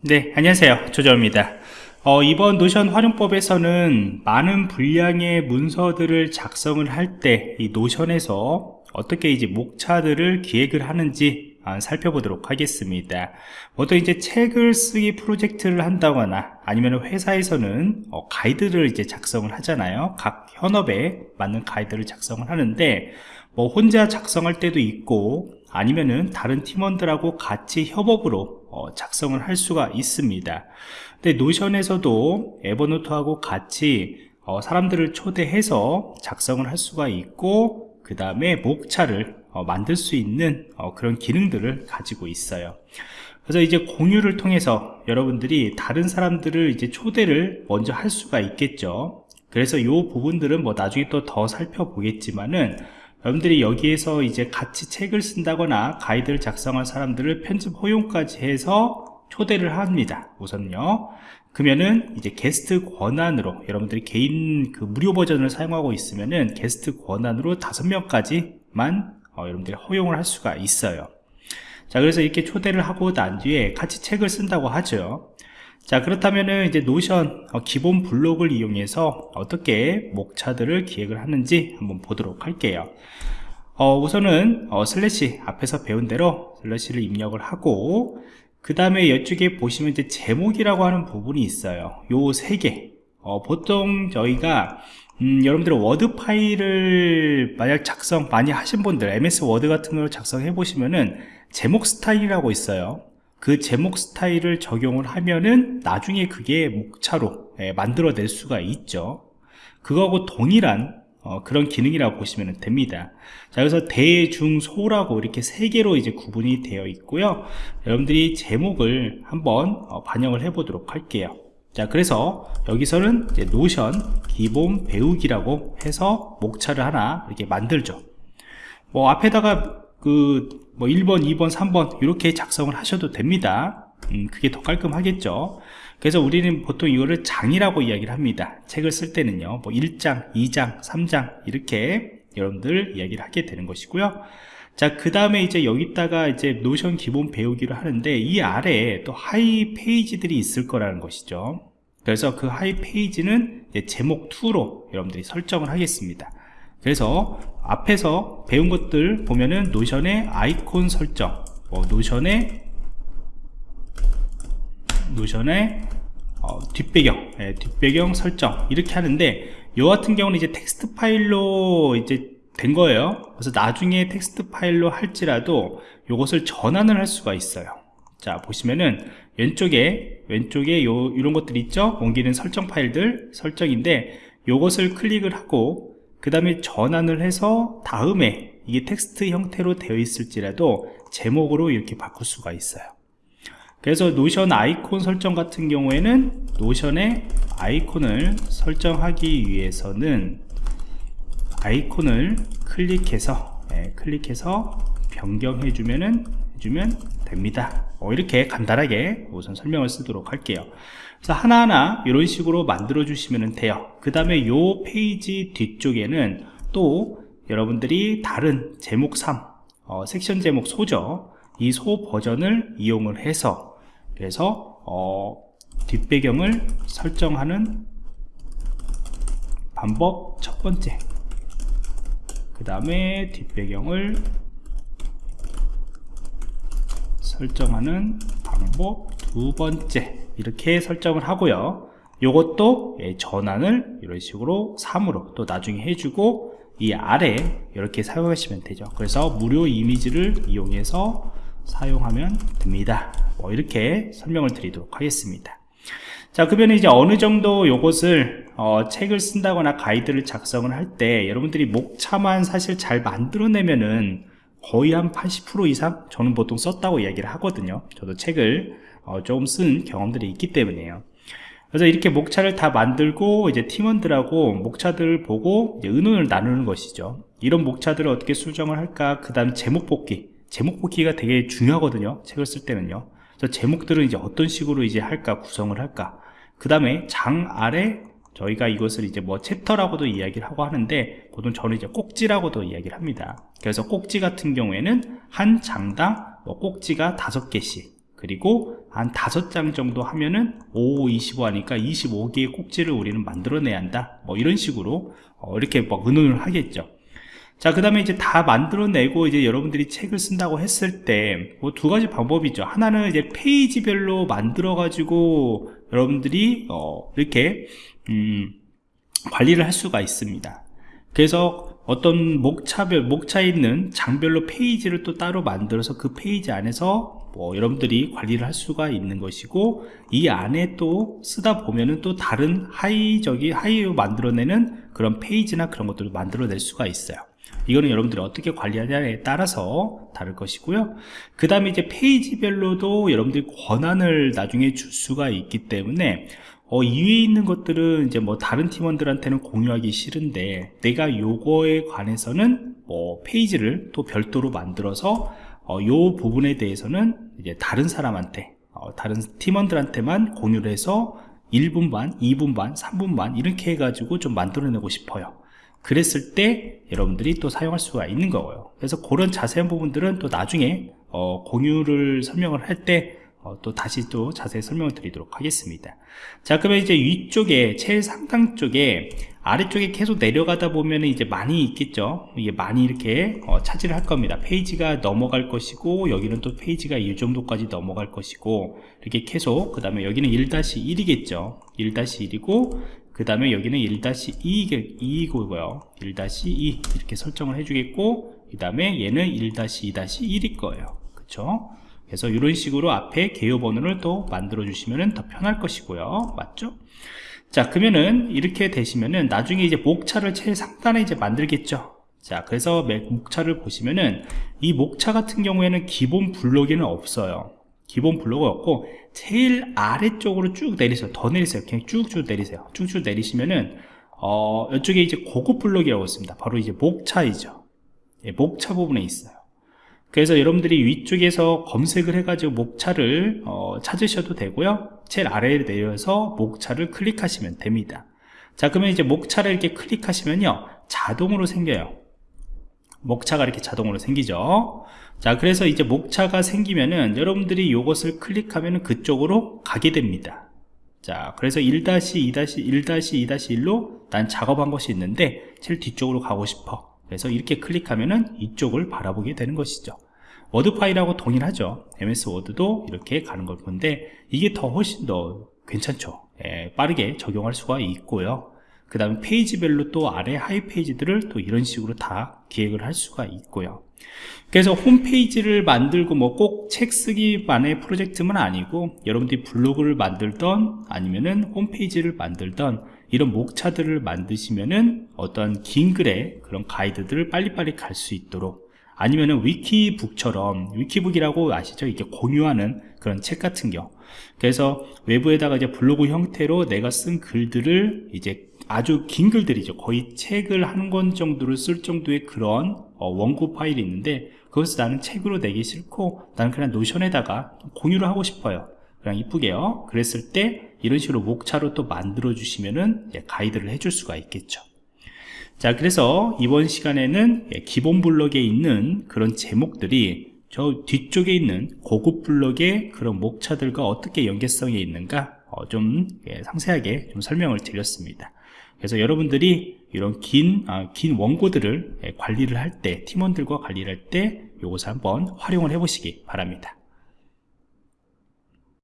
네 안녕하세요. 조정입니다. 어, 이번 노션 활용법에서는 많은 분량의 문서들을 작성을 할 때 이 노션에서 어떻게 이제 목차들을 기획을 하는지 아, 살펴보도록 하겠습니다. 보통 이제 책을 쓰기 프로젝트를 한다거나 아니면 회사에서는 어, 가이드를 이제 작성을 하잖아요. 각 현업에 맞는 가이드를 작성을 하는데 뭐 혼자 작성할 때도 있고 아니면은 다른 팀원들하고 같이 협업으로 어, 작성을 할 수가 있습니다. 근데 노션에서도 에버노트하고 같이 어, 사람들을 초대해서 작성을 할 수가 있고 그 다음에 목차를 어, 만들 수 있는 어, 그런 기능들을 가지고 있어요. 그래서 이제 공유를 통해서 여러분들이 다른 사람들을 이제 초대를 먼저 할 수가 있겠죠. 그래서 이 부분들은 뭐 나중에 또 더 살펴보겠지만은 여러분들이 여기에서 이제 같이 책을 쓴다거나 가이드를 작성할 사람들을 편집 허용까지 해서 초대를 합니다. 우선요. 그러면은 이제 게스트 권한으로 여러분들이 개인 그 무료 버전을 사용하고 있으면은 게스트 권한으로 다섯 명까지만 어, 여러분들이 허용을 할 수가 있어요. 자 그래서 이렇게 초대를 하고 난 뒤에 같이 책을 쓴다고 하죠 자 그렇다면은 이제 Notion 어, 기본 블록을 이용해서 어떻게 목차들을 기획을 하는지 한번 보도록 할게요. 어, 우선은 어, 슬래시 앞에서 배운 대로 슬래시를 입력을 하고 그 다음에 이쪽에 보시면 이제 제목이라고 하는 부분이 있어요. 요 세개. 어, 보통 저희가 음, 여러분들 Word 파일을 만약 작성 많이 하신 분들 MS Word 같은 걸 작성해 보시면은 제목 스타일이라고 있어요 그 제목 스타일을 적용을 하면은 나중에 그게 목차로 예, 만들어낼 수가 있죠. 그거하고 동일한 어, 그런 기능이라고 보시면 됩니다. 자 그래서 대 중 소라고 이렇게 세 개로 이제 구분이 되어 있고요. 여러분들이 제목을 한번 어, 반영을 해 보도록 할게요. 자 그래서 여기서는 노션 기본 배우기라고 해서 목차를 하나 이렇게 만들죠. 뭐 앞에다가 그 뭐 1번 2번 3번 이렇게 작성을 하셔도 됩니다 음, 그게 더 깔끔하겠죠 그래서 우리는 보통 이거를 장이라고 이야기를 합니다 책을 쓸 때는요 뭐 1장 2장 3장 이렇게 여러분들 이야기를 하게 되는 것이고요 자, 그 다음에 이제 여기다가 이제 Notion 기본 배우기를 하는데 이 아래에 또 하위 페이지들이 있을 거라는 것이죠. 그래서 그 하위 페이지는 제목 2로 여러분들이 설정을 하겠습니다. 그래서 앞에서 배운 것들 보면은 Notion의 아이콘 설정, 뭐 Notion의 Notion의 어, 뒷배경, 예, 뒷배경 설정 이렇게 하는데 이 같은 경우는 이제 텍스트 파일로 이제 된 거예요. 그래서 나중에 텍스트 파일로 할지라도 이것을 전환을 할 수가 있어요. 자 보시면은 왼쪽에 왼쪽에 요 이런 것들 있죠 옮기는 설정 파일들 설정인데 요것을 클릭을 하고 그 다음에 전환을 해서 다음에 이게 텍스트 형태로 되어 있을지라도 제목으로 이렇게 바꿀 수가 있어요. 그래서 Notion 아이콘 설정 같은 경우에는 Notion의 아이콘을 설정하기 위해서는 아이콘을 클릭해서 네, 클릭해서 변경해 주면은 해주면 됩니다. 어, 이렇게 간단하게 우선 설명을 쓰도록 할게요. 그래서 하나하나 이런 식으로 만들어 주시면 돼요. 그 다음에 요 페이지 뒤쪽에는 또 여러분들이 다른 제목 3 어, 섹션 제목 소죠 이 소 버전을 이용을 해서 그래서 어, 뒷배경을 설정하는 방법 첫 번째. 그 다음에 뒷배경을 설정하는 방법 두 번째. 이렇게 설정을 하고요. 이것도 예, 전환을 이런 식으로 3으로 또 나중에 해주고 이 아래 이렇게 사용하시면 되죠. 그래서 무료 이미지를 이용해서 사용하면 됩니다. 뭐 이렇게 설명을 드리도록 하겠습니다. 자 그러면 이제 어느 정도 요것을 어, 책을 쓴다거나 가이드를 작성을 할 때 여러분들이 목차만 사실 잘 만들어내면은 거의 한 80% 이상 저는 보통 썼다고 이야기를 하거든요. 저도 책을 어, 조금 쓴 경험들이 있기 때문에요. 그래서 이렇게 목차를 다 만들고 이제 팀원들하고 목차들을 보고 의논을 나누는 것이죠. 이런 목차들을 어떻게 수정을 할까? 그 다음 제목 뽑기. 제목 뽑기가 되게 중요하거든요 책을 쓸 때는요. 그래서 제목들은 이제 어떤 식으로 이제 할까 구성을 할까? 그 다음에 장 아래 저희가 이것을 이제 뭐 챕터라고도 이야기를 하고 하는데 보통 저는 이제 꼭지라고도 이야기를 합니다 그래서 꼭지 같은 경우에는 한 장당 뭐 꼭지가 다섯 개씩 그리고 한 다섯 장 정도 하면은 5, 25 하니까 25개의 꼭지를 우리는 만들어내야 한다 뭐 이런 식으로 어, 이렇게 뭐 의논을 하겠죠 자, 그 다음에 이제 다 만들어내고 이제 여러분들이 책을 쓴다고 했을 때, 뭐 두 가지 방법이죠. 하나는 이제 페이지별로 만들어 가지고 여러분들이, 어, 이렇게, 음, 관리를 할 수가 있습니다. 그래서 어떤 목차별, 목차에 있는 장별로 페이지를 또 따로 만들어서 그 페이지 안에서 뭐 여러분들이 관리를 할 수가 있는 것이고 이 안에 또 쓰다 보면은 또 다른 하위적인 하위로 만들어내는 그런 페이지나 그런 것들을 만들어낼 수가 있어요. 이거는 여러분들이 어떻게 관리하냐에 따라서 다를 것이고요 그 다음에 이제 페이지별로도 여러분들이 권한을 나중에 줄 수가 있기 때문에 어, 이 위에 있는 것들은 이제 뭐 다른 팀원들한테는 공유하기 싫은데 내가 요거에 관해서는 뭐 페이지를 또 별도로 만들어서 어, 요 부분에 대해서는 이제 다른 사람한테 어, 다른 팀원들한테만 공유를 해서 1분 반, 2분 반, 3분 반 이렇게 해가지고 좀 만들어내고 싶어요. 그랬을 때 여러분들이 또 사용할 수가 있는 거고요. 그래서 그런 자세한 부분들은 또 나중에 어, 공유를 설명을 할 때 어, 또 다시 또 자세히 설명을 드리도록 하겠습니다. 자 그러면 이제 위쪽에 제일 상단 쪽에 아래쪽에 계속 내려가다 보면 이제 많이 있겠죠? 이게 많이 이렇게 어, 차지를 할 겁니다. 페이지가 넘어갈 것이고 여기는 또 페이지가 이 정도까지 넘어갈 것이고 이렇게 계속 그 다음에 여기는 1-1이겠죠? 1-1이고 그 다음에 여기는 1-2이고요. 1-2 이렇게 설정을 해주겠고 그 다음에 얘는 1-2-1일 거예요. 그쵸 그래서 이런 식으로 앞에 개요 번호를 또 만들어 주시면 더 편할 것이고요. 맞죠? 자 그러면은 이렇게 되시면은 나중에 이제 목차를 제일 상단에 이제 만들겠죠? 자 그래서 목차를 보시면은 이 목차 같은 경우에는 기본 블록에는 없어요. 기본 블록이 없고 제일 아래쪽으로 쭉 내리세요. 더 내리세요. 그냥 쭉쭉 내리세요. 쭉쭉 내리시면은 어 이쪽에 이제 고급 블록이라고 있습니다. 바로 이제 목차이죠. 예, 목차 부분에 있어요 그래서 여러분들이 위쪽에서 검색을 해가지고 목차를 어, 찾으셔도 되고요. 제일 아래에 내려서 목차를 클릭하시면 됩니다. 자 그러면 이제 목차를 이렇게 클릭하시면요. 자동으로 생겨요. 목차가 이렇게 자동으로 생기죠. 자 그래서 이제 목차가 생기면은 여러분들이 이것을 클릭하면 그쪽으로 가게 됩니다. 자 그래서 1-2-1-2-1로 난 작업한 것이 있는데 제일 뒤쪽으로 가고 싶어 그래서 이렇게 클릭하면은 이쪽을 바라보게 되는 것이죠. Word 파일하고 동일하죠. MS Word도 이렇게 가는 걸 건데 이게 더 훨씬 더 괜찮죠. 예, 빠르게 적용할 수가 있고요 그 다음에 페이지별로 또 아래 하위 페이지들을 또 이런 식으로 다 기획을 할 수가 있고요 그래서 홈페이지를 만들고 뭐 꼭 책 쓰기만의 프로젝트만 아니고 여러분들이 블로그를 만들던 아니면은 홈페이지를 만들던 이런 목차들을 만드시면은 어떤 긴 글의 그런 가이드들을 빨리빨리 갈 수 있도록 아니면은 위키북처럼 위키북이라고 아시죠? 이렇게 공유하는 그런 책 같은 경 그래서 외부에다가 이제 블로그 형태로 내가 쓴 글들을 이제 아주 긴 글들이죠. 거의 책을 한 권 정도를 쓸 정도의 그런 어, 원고 파일이 있는데 그것을 나는 책으로 내기 싫고 나는 그냥 노션에다가 공유를 하고 싶어요. 그냥 이쁘게요. 그랬을 때 이런 식으로 목차로 또 만들어 주시면은 가이드를 해줄 수가 있겠죠. 자 그래서 이번 시간에는 기본 블록에 있는 그런 제목들이 저 뒤쪽에 있는 고급 블록의 그런 목차들과 어떻게 연계성이 있는가 어, 좀 상세하게 좀 설명을 드렸습니다 그래서 여러분들이 이런 긴, 아, 긴 원고들을 관리를 할 때, 팀원들과 관리를 할 때, 이것을 한번 활용을 해 보시기 바랍니다.